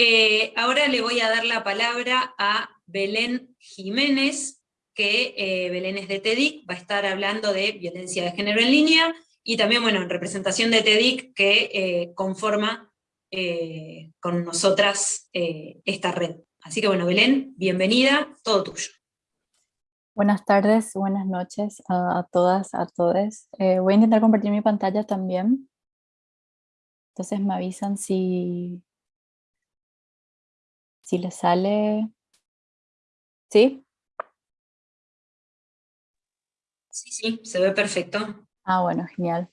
Eh, ahora le voy a dar la palabra a Belén Jiménez, que eh, Belén es de TEDIC, va a estar hablando de violencia de género en línea, y también, bueno, en representación de TEDIC, que eh, conforma con nosotras esta red. Así que bueno, Belén, bienvenida, todo tuyo. Buenas tardes, buenas noches a, todas, a todos. voy a intentar compartir mi pantalla también. Entonces me avisan si, si le sale... ¿Sí? Sí, sí, se ve perfecto. Ah, bueno, genial.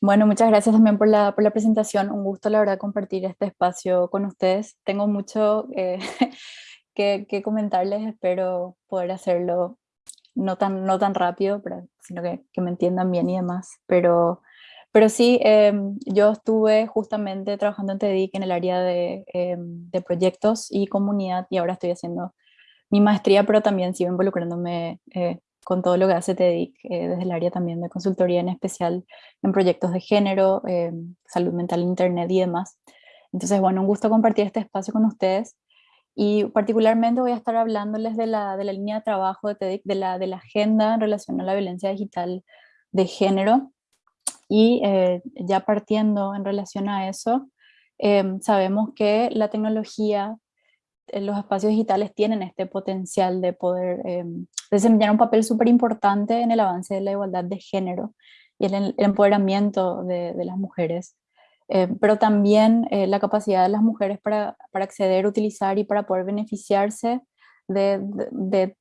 Bueno, muchas gracias también por la, por la presentación. Un gusto, la verdad, compartir este espacio con ustedes. Tengo mucho eh, que, que, comentarles, espero poder hacerlo no tan, no tan rápido, pero, sino que, que me entiendan bien y demás. Pero pero sí, em, yo estuve justamente trabajando en TEDIC en el área de, em, de, proyectos y comunidad y ahora estoy haciendo mi maestría, pero también sigo involucrándome eh, con todo lo que hace TEDIC eh, desde el área también de consultoría, en especial en proyectos de género, em, salud mental, internet y demás. Entonces, bueno, un gusto compartir este espacio con ustedes y particularmente voy a estar hablándoles de la, de la línea de trabajo de TEDIC, de la, de la agenda en relación a la violencia digital de género, y eh, ya partiendo en relación a eso, em, sabemos que la tecnología, en los espacios digitales tienen este potencial de poder em, desempeñar un papel súper importante en el avance de la igualdad de género y el, empoderamiento de, las mujeres. Em, pero también eh, la capacidad de las mujeres para, para, acceder, utilizar y para poder beneficiarse de, de,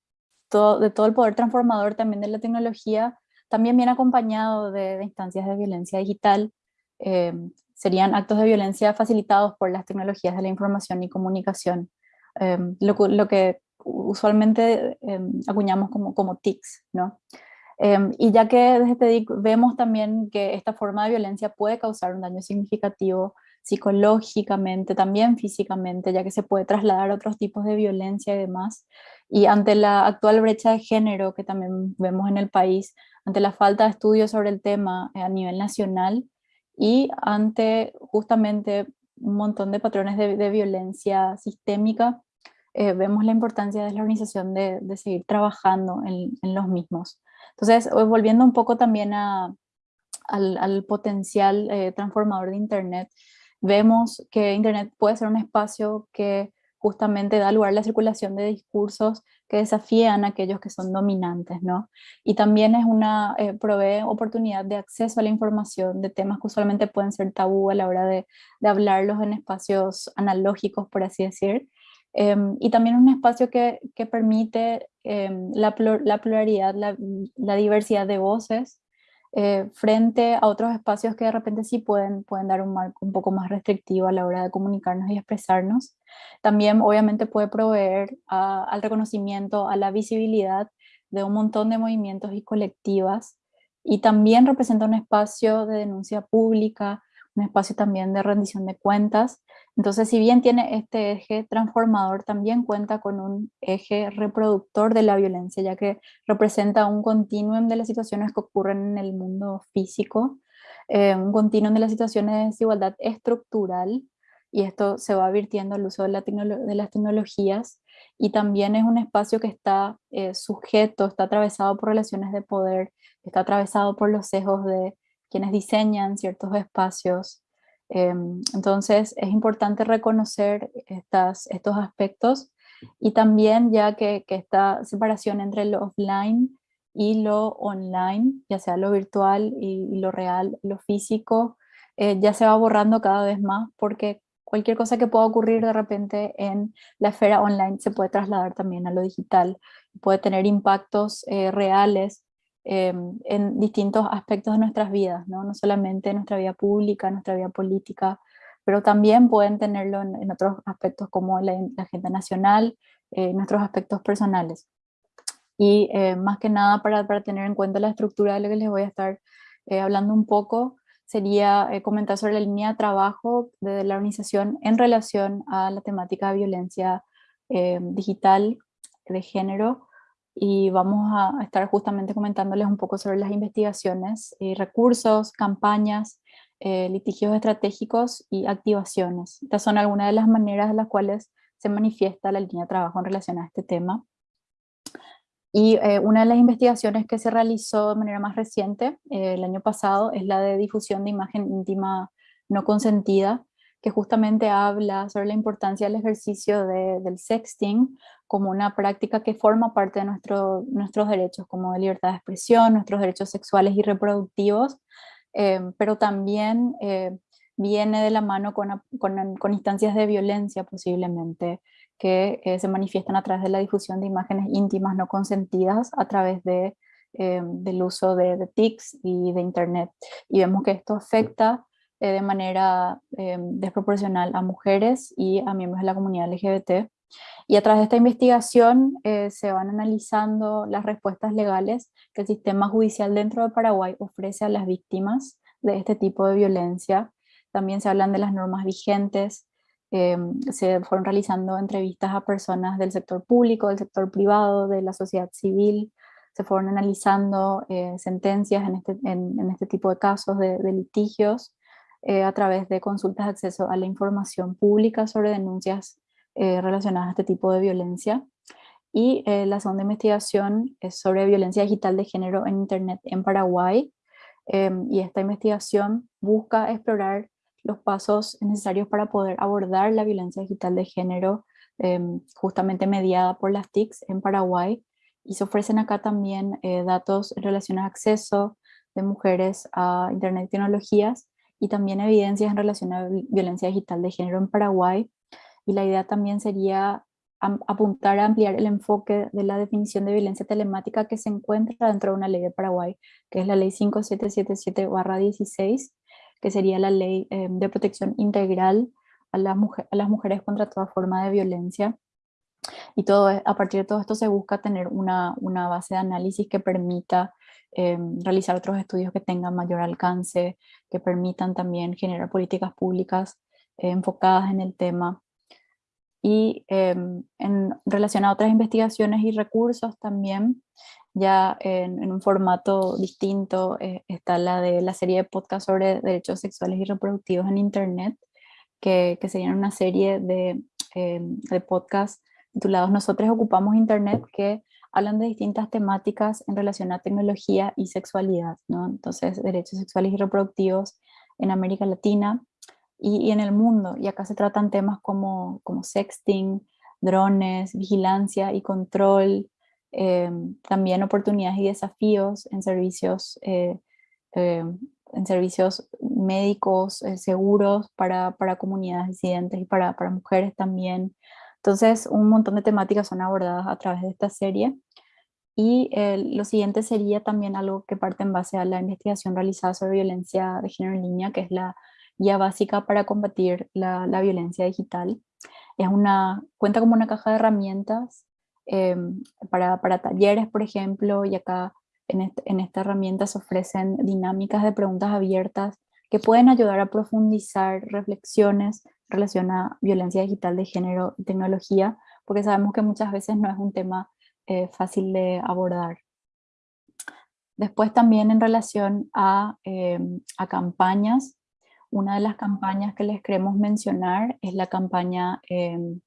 todo, de todo el poder transformador también de la tecnología también viene acompañado de, instancias de violencia digital, eh, serían actos de violencia facilitados por las tecnologías de la información y comunicación, eh, lo, que usualmente eh, acuñamos como, como TICs, ¿no? y ya que desde TIC vemos también que esta forma de violencia puede causar un daño significativo psicológicamente, también físicamente, ya que se puede trasladar a otros tipos de violencia y demás. Y ante la actual brecha de género que también vemos en el país, ante la falta de estudios sobre el tema eh, a nivel nacional y ante justamente un montón de patrones de, violencia sistémica, eh, vemos la importancia de la organización de, seguir trabajando en, los mismos. Entonces, volviendo un poco también a, al, potencial eh, transformador de Internet, vemos que Internet puede ser un espacio que justamente da lugar a la circulación de discursos que desafían a aquellos que son dominantes, ¿no? Y también es una, eh, provee oportunidad de acceso a la información de temas que usualmente pueden ser tabú a la hora de, de hablarlos en espacios analógicos, por así decir. Em, y también un espacio que, que permite em, la, la, pluralidad, la, la, diversidad de voces eh, frente a otros espacios que de repente sí pueden, pueden dar un marco un poco más restrictivo a la hora de comunicarnos y expresarnos. También obviamente puede proveer al reconocimiento, a la visibilidad de un montón de movimientos y colectivas y también representa un espacio de denuncia pública, un espacio también de rendición de cuentas. Entonces, si bien tiene este eje transformador, también cuenta con un eje reproductor de la violencia, ya que representa un continuum de las situaciones que ocurren en el mundo físico, eh, un continuum de las situaciones de desigualdad estructural, y esto se va virtiendo al uso de las tecnologías, y también es un espacio que está eh, sujeto, está atravesado por relaciones de poder, está atravesado por los sesgos de quienes diseñan ciertos espacios. Em, entonces es importante reconocer estas, estos aspectos y también ya que, esta separación entre lo offline y lo online, ya sea lo virtual y, lo real, lo físico, eh, ya se va borrando cada vez más porque cualquier cosa que pueda ocurrir de repente en la esfera online se puede trasladar también a lo digital, puede tener impactos eh, reales Em, en distintos aspectos de nuestras vidas, ¿no? no solamente en nuestra vida pública, nuestra vida política, pero también pueden tenerlo en, otros aspectos como la, agenda nacional, eh, nuestros aspectos personales. Y eh, más que nada para, para, tener en cuenta la estructura de lo que les voy a estar eh, hablando un poco, sería eh, comentar sobre la línea de trabajo de la organización en relación a la temática de violencia digital de género, y vamos a estar justamente comentándoles un poco sobre las investigaciones y recursos, campañas eh, litigios estratégicos y activaciones. Estas son algunas de las maneras en las cuales se manifiesta la línea de trabajo en relación a este tema. Y eh, una de las investigaciones que se realizó de manera más reciente, eh, el año pasado, es la de difusión de imagen íntima no consentida, que justamente habla sobre la importancia del ejercicio del sexting como una práctica que forma parte de nuestro, nuestros derechos, como de libertad de expresión, nuestros derechos sexuales y reproductivos, eh, pero también viene de la mano con, con, instancias de violencia posiblemente, que eh, se manifiestan a través de la difusión de imágenes íntimas no consentidas a través de, eh, del uso de, de, TICs y de Internet. Y vemos que esto afecta eh, de manera desproporcional a mujeres y a miembros de la comunidad LGBT. Y a través de esta investigación se van analizando las respuestas legales que el sistema judicial dentro de Paraguay ofrece a las víctimas de este tipo de violencia. También se hablan de las normas vigentes Em, se fueron realizando entrevistas a personas del sector público, del sector privado, de la sociedad civil, se fueron analizando eh, sentencias en este, en, este, tipo de casos de, litigios eh, a través de consultas de acceso a la información pública sobre denuncias eh, relacionadas a este tipo de violencia. Y la segunda investigación es sobre violencia digital de género en Internet en Paraguay. Em, y esta investigación busca explorar los pasos necesarios para poder abordar la violencia digital de género em, justamente mediada por las TICs en Paraguay y se ofrecen acá también eh, datos en relación al acceso de mujeres a Internet y tecnologías y también evidencias en relación a violencia digital de género en Paraguay y la idea también sería apuntar a ampliar el enfoque de la definición de violencia telemática que se encuentra dentro de una ley de Paraguay, que es la ley 5777-16, que sería la ley eh, de protección integral a, a las mujeres contra toda forma de violencia. Y todo, a partir de todo esto se busca tener una, una base de análisis que permita eh, realizar otros estudios que tengan mayor alcance, que permitan también generar políticas públicas eh, enfocadas en el tema. Y en relación a otras investigaciones y recursos también, ya en, un formato distinto eh, está la de la serie de podcast sobre derechos sexuales y reproductivos en Internet, que, que serían una serie de, eh, de podcasts titulados Nosotros ocupamos Internet, que hablan de distintas temáticas en relación a tecnología y sexualidad, ¿no? Entonces, derechos sexuales y reproductivos en América Latina y, en el mundo. Y acá se tratan temas como, como sexting, drones, vigilancia y control, eh, también oportunidades y desafíos en servicios, eh, eh, en servicios médicos seguros para, para, comunidades disidentes y para, para, mujeres también. Entonces, un montón de temáticas son abordadas a través de esta serie. Y lo siguiente sería también algo que parte en base a la investigación realizada sobre violencia de género en línea, que es la guía básica para combatir la, la violencia digital. Es una, cuenta como una caja de herramientas Em, para, para, talleres, por ejemplo, y acá en, en esta herramienta se ofrecen dinámicas de preguntas abiertas que pueden ayudar a profundizar reflexiones en relación a violencia digital de género y tecnología, porque sabemos que muchas veces no es un tema eh, fácil de abordar. Después también en relación a, em, a, campañas, una de las campañas que les queremos mencionar es la campaña em,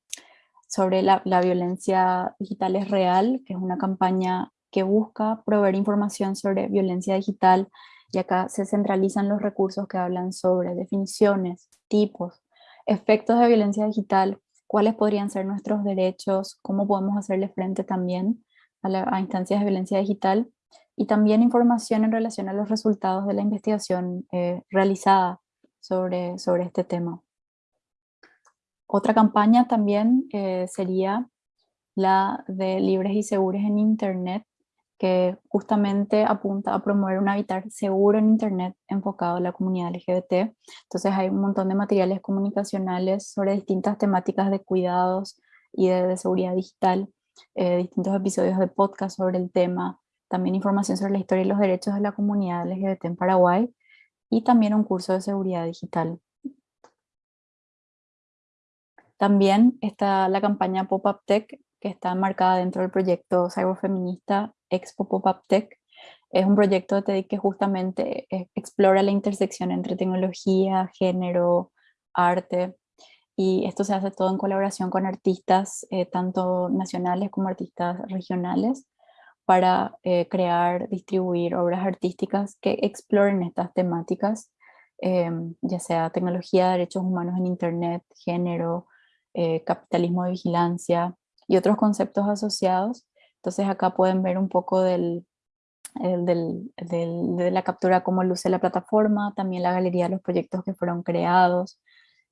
sobre la, violencia digital es real, que es una campaña que busca proveer información sobre violencia digital y acá se centralizan los recursos que hablan sobre definiciones, tipos, efectos de violencia digital, cuáles podrían ser nuestros derechos, cómo podemos hacerle frente también a, instancias de violencia digital y también información en relación a los resultados de la investigación eh, realizada sobre, sobre este tema. Otra campaña también eh, sería la de libres y seguros en Internet, que justamente apunta a promover un hábitat seguro en Internet enfocado a la comunidad LGBT. Entonces hay un montón de materiales comunicacionales sobre distintas temáticas de cuidados y de, seguridad digital, eh, distintos episodios de podcast sobre el tema, también información sobre la historia y los derechos de la comunidad LGBT en Paraguay y también un curso de seguridad digital. También está la campaña Pop-Up Tech, que está marcada dentro del proyecto cyberfeminista Expo Pop-Up Tech, Es un proyecto de TEDx que justamente eh, explora la intersección entre tecnología, género, arte, y esto se hace todo en colaboración con artistas, eh, tanto nacionales como artistas regionales, para eh, crear, distribuir obras artísticas que exploren estas temáticas, em, ya sea tecnología, derechos humanos en Internet, género, capitalismo de vigilancia y otros conceptos asociados. Entonces acá pueden ver un poco de la captura, cómo luce la plataforma, también la galería de los proyectos que fueron creados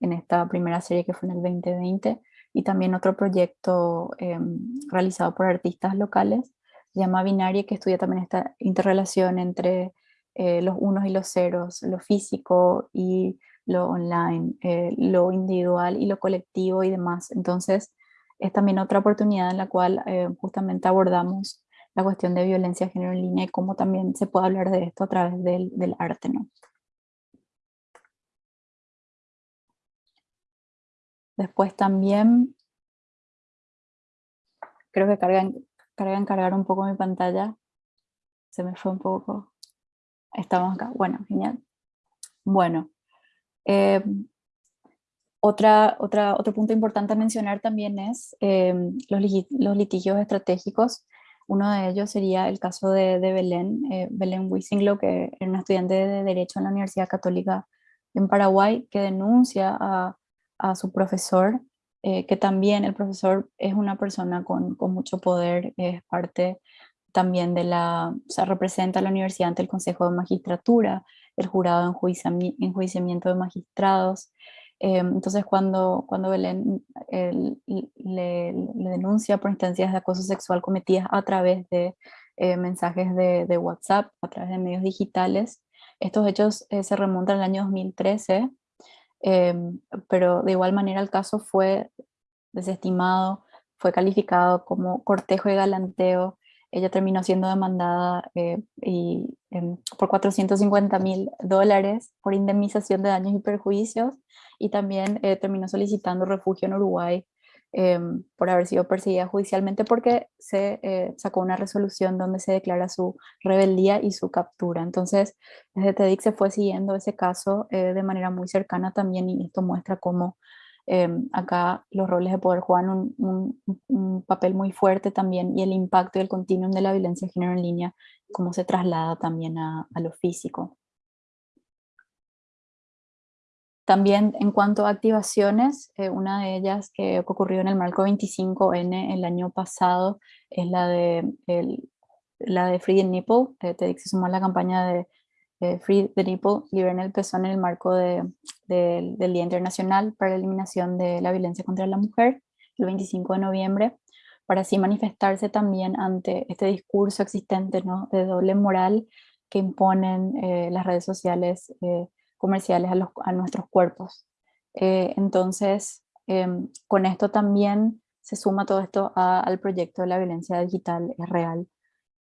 en esta primera serie que fue en el 2020, y también otro proyecto em, realizado por artistas locales, se llama Binaria, que estudia también esta interrelación entre eh, los unos y los ceros, lo físico y lo online, eh, lo individual y lo colectivo y demás. Entonces, es también otra oportunidad en la cual eh, justamente abordamos la cuestión de violencia de género en línea y cómo también se puede hablar de esto a través del, del arte. ¿no? Después también, creo que cargan, cargan cargar un poco mi pantalla. Se me fue un poco. Estamos acá. Bueno, genial. Bueno. Eh, otra, otra, otro punto importante a mencionar también es eh, los, litigios estratégicos. Uno de ellos sería el caso de, Belén, eh, Belén Wisinglo, que era una estudiante de Derecho en la Universidad Católica en Paraguay, que denuncia a, su profesor, eh, que también el profesor es una persona con, mucho poder, es parte también de la, o sea, representa a la universidad ante el Consejo de Magistratura, el jurado en enjuiciamiento de magistrados, Em, entonces cuando, cuando Belén le, denuncia por instancias de acoso sexual cometidas a través de eh, mensajes de, WhatsApp, a través de medios digitales, estos hechos eh, se remontan al año 2013, em, pero de igual manera el caso fue desestimado, fue calificado como cortejo y galanteo, ella terminó siendo demandada eh, y, em, por 450 mil dólares por indemnización de daños y perjuicios y también eh, terminó solicitando refugio en Uruguay em, por haber sido perseguida judicialmente porque se eh, sacó una resolución donde se declara su rebeldía y su captura. Entonces, desde TEDx se fue siguiendo ese caso eh, de manera muy cercana también y esto muestra cómo em, acá los roles de poder juegan un, papel muy fuerte también y el impacto y el continuum de la violencia de género en línea, cómo se traslada también a, lo físico. También en cuanto a activaciones, eh, una de ellas que ocurrió en el marco 25N el año pasado es la de, la de Free the Nipple. Eh, se sumó a la campaña de Free the Nipple, liberen el pezón en el marco del Día Internacional para la Eliminación de la Violencia contra la Mujer, el 25 de noviembre, para así manifestarse también ante este discurso existente ¿no? de doble moral que imponen eh, las redes sociales comerciales a, nuestros cuerpos. Eh, entonces, em, con esto también se suma todo esto al proyecto de la violencia digital real.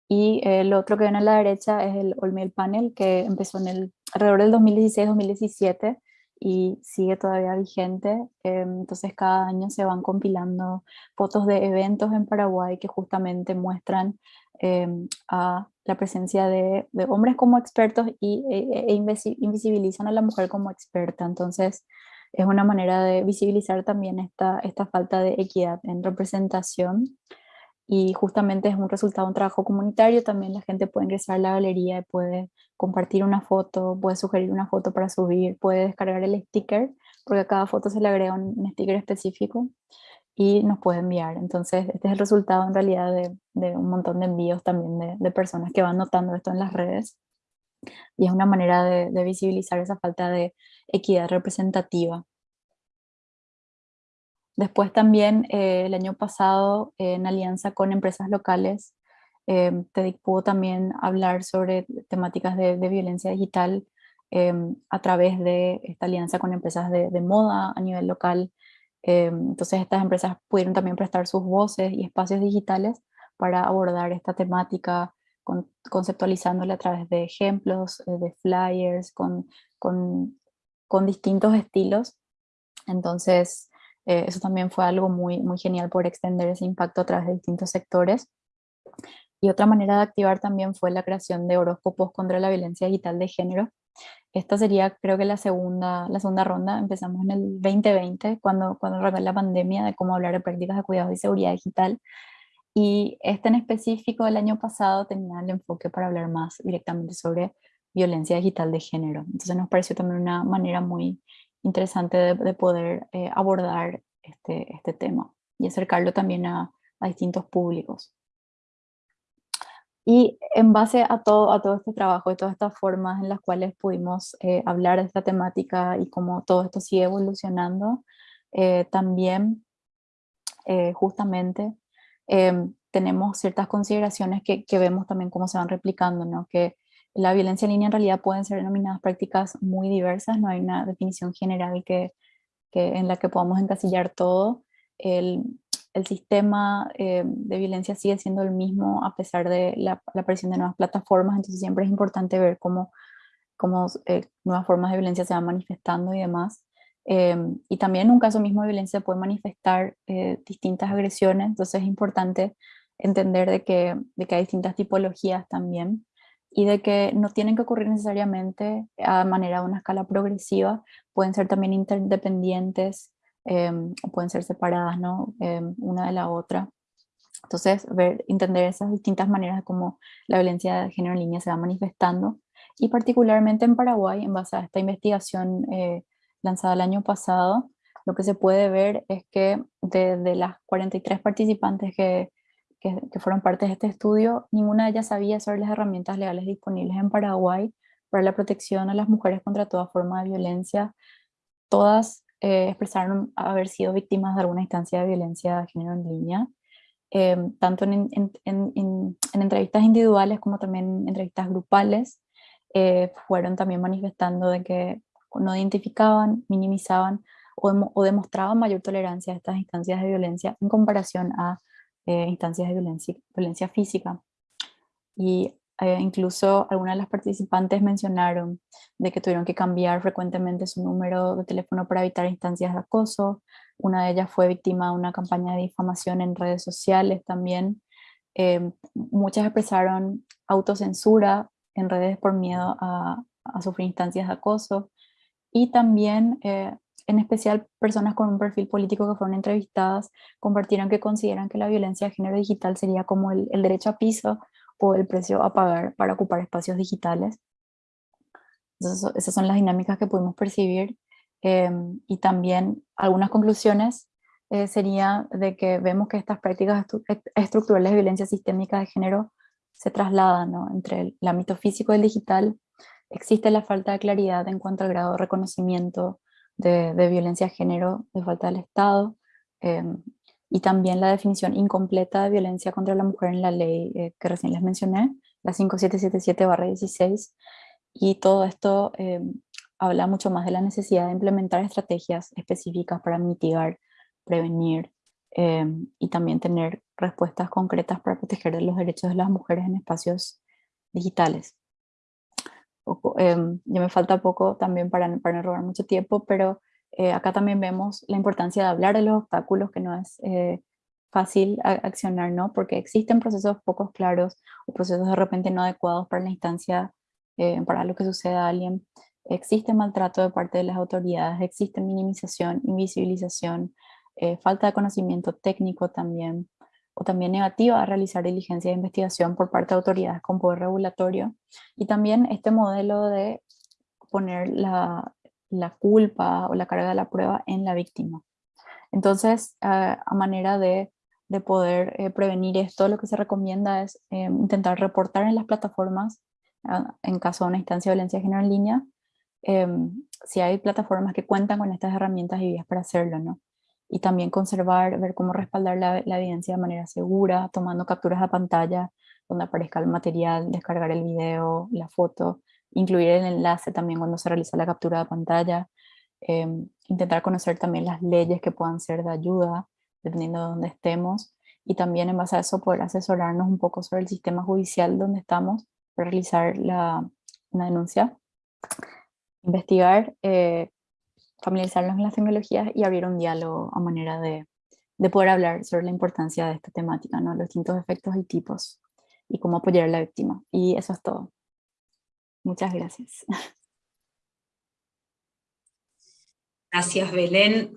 Y el otro que ven a la derecha es el Olmiel Panel, que empezó en el, alrededor del 2016-2017 y sigue todavía vigente. Em, entonces cada año se van compilando fotos de eventos en Paraguay que justamente muestran em, a la presencia de, hombres como expertos y, e, e invisibilizan a la mujer como experta. Entonces es una manera de visibilizar también esta, esta falta de equidad en representación y justamente es un resultado de un trabajo comunitario, también la gente puede ingresar a la galería y puede compartir una foto, puede sugerir una foto para subir, puede descargar el sticker, porque a cada foto se le agrega un sticker específico y nos puede enviar. Entonces, este es el resultado en realidad de, un montón de envíos también de, personas que van notando esto en las redes. Y es una manera de visibilizar esa falta de equidad representativa. Después también eh, el año pasado, en alianza con empresas locales, eh, pudo también hablar sobre temáticas de, violencia digital eh, a través de esta alianza con empresas de, moda a nivel local, eh, entonces estas empresas pudieron también prestar sus voces y espacios digitales para abordar esta temática, con, conceptualizándola a través de ejemplos, eh, de flyers, con, con, con, distintos estilos. Entonces eh, eso también fue algo muy, muy genial por extender ese impacto a través de distintos sectores. Y otra manera de activar también fue la creación de horóscopos contra la violencia digital de género. Esta sería creo que la segunda, la segunda ronda, empezamos en el 2020, cuando, cuando arrancó la pandemia, de cómo hablar de prácticas de cuidado y seguridad digital. Y este en específico del año pasado tenía el enfoque para hablar más directamente sobre violencia digital de género. Entonces nos pareció también una manera muy interesante de, poder eh, abordar este, este tema y acercarlo también a, a distintos públicos. Y en base a todo, a todo este trabajo y todas estas formas en las cuales pudimos eh, hablar de esta temática y cómo todo esto sigue evolucionando, eh, también eh, justamente em, tenemos ciertas consideraciones que, que, vemos también cómo se van replicando, ¿no? que la violencia en línea en realidad pueden ser denominadas prácticas muy diversas, no hay una definición general que, en la que podamos encasillar todo. El, sistema eh, de violencia sigue siendo el mismo a pesar de la, aparición de nuevas plataformas, entonces siempre es importante ver cómo, eh, nuevas formas de violencia se van manifestando y demás. Em, y también en un caso mismo de violencia puede manifestar eh, distintas agresiones, entonces es importante entender de que hay distintas tipologías también y de que no tienen que ocurrir necesariamente a manera de una escala progresiva, pueden ser también interdependientes Em, o pueden ser separadas, ¿no? Em, una de la otra. Entonces, ver, entender esas distintas maneras de cómo la violencia de género en línea se va manifestando, y particularmente en Paraguay, en base a esta investigación eh, lanzada el año pasado, lo que se puede ver es que de, de las 43 participantes que, que, fueron parte de este estudio, ninguna de ellas sabía sobre las herramientas legales disponibles en Paraguay para la protección a las mujeres contra toda forma de violencia. Todas eh, expresaron haber sido víctimas de alguna instancia de violencia de género en línea, em, tanto en, en, en, entrevistas individuales como también en entrevistas grupales, eh, fueron también manifestando de que no identificaban, minimizaban o, demostraban mayor tolerancia a estas instancias de violencia en comparación a eh, instancias de violencia, física. Y eh, incluso algunas de las participantes mencionaron de que tuvieron que cambiar frecuentemente su número de teléfono para evitar instancias de acoso. Una de ellas fue víctima de una campaña de difamación en redes sociales también. Eh, muchas expresaron autocensura en redes por miedo a, sufrir instancias de acoso. Y también, en especial, personas con un perfil político que fueron entrevistadas compartieron que consideran que la violencia de género digital sería como el, el derecho a piso o el precio a pagar para ocupar espacios digitales. esas son las dinámicas que pudimos percibir em, y también algunas conclusiones eh, sería de que vemos que estas prácticas estructurales de violencia sistémica de género se trasladan entre el, ámbito físico y el digital. Existe la falta de claridad en cuanto al grado de reconocimiento de, violencia de género de falta del Estado. Em, y también la definición incompleta de violencia contra la mujer en la ley eh, que recién les mencioné, la 5777-16, y todo esto eh, habla mucho más de la necesidad de implementar estrategias específicas para mitigar, prevenir eh, y también tener respuestas concretas para proteger los derechos de las mujeres en espacios digitales. Ya me falta poco también para, para no robar mucho tiempo, pero eh, acá también vemos la importancia de hablar de los obstáculos, que no es eh, fácil accionar, ¿no? Porque existen procesos pocos claros o procesos de repente no adecuados para la instancia, eh, para lo que suceda a alguien. Existe maltrato de parte de las autoridades, existe minimización, invisibilización, falta de conocimiento técnico también, o también negativa a realizar diligencia de investigación por parte de autoridades con poder regulatorio. Y también este modelo de poner la, la culpa o la carga de la prueba en la víctima. Entonces, a manera de, poder eh, prevenir esto, lo que se recomienda es eh, intentar reportar en las plataformas, en caso de una instancia de violencia de género en línea, em, si hay plataformas que cuentan con estas herramientas y vías para hacerlo, ¿no? Y también conservar, ver cómo respaldar la, evidencia de manera segura, tomando capturas de pantalla donde aparezca el material, descargar el video, la foto, incluir el enlace también cuando se realiza la captura de pantalla, em, intentar conocer también las leyes que puedan ser de ayuda, dependiendo de dónde estemos, y también en base a eso poder asesorarnos un poco sobre el sistema judicial donde estamos para realizar la, una denuncia, investigar, eh, familiarizarnos con las tecnologías y abrir un diálogo a manera de, de poder hablar sobre la importancia de esta temática, ¿no? los distintos efectos y tipos, y cómo apoyar a la víctima. Y eso es todo. Muchas gracias. Gracias, Belén.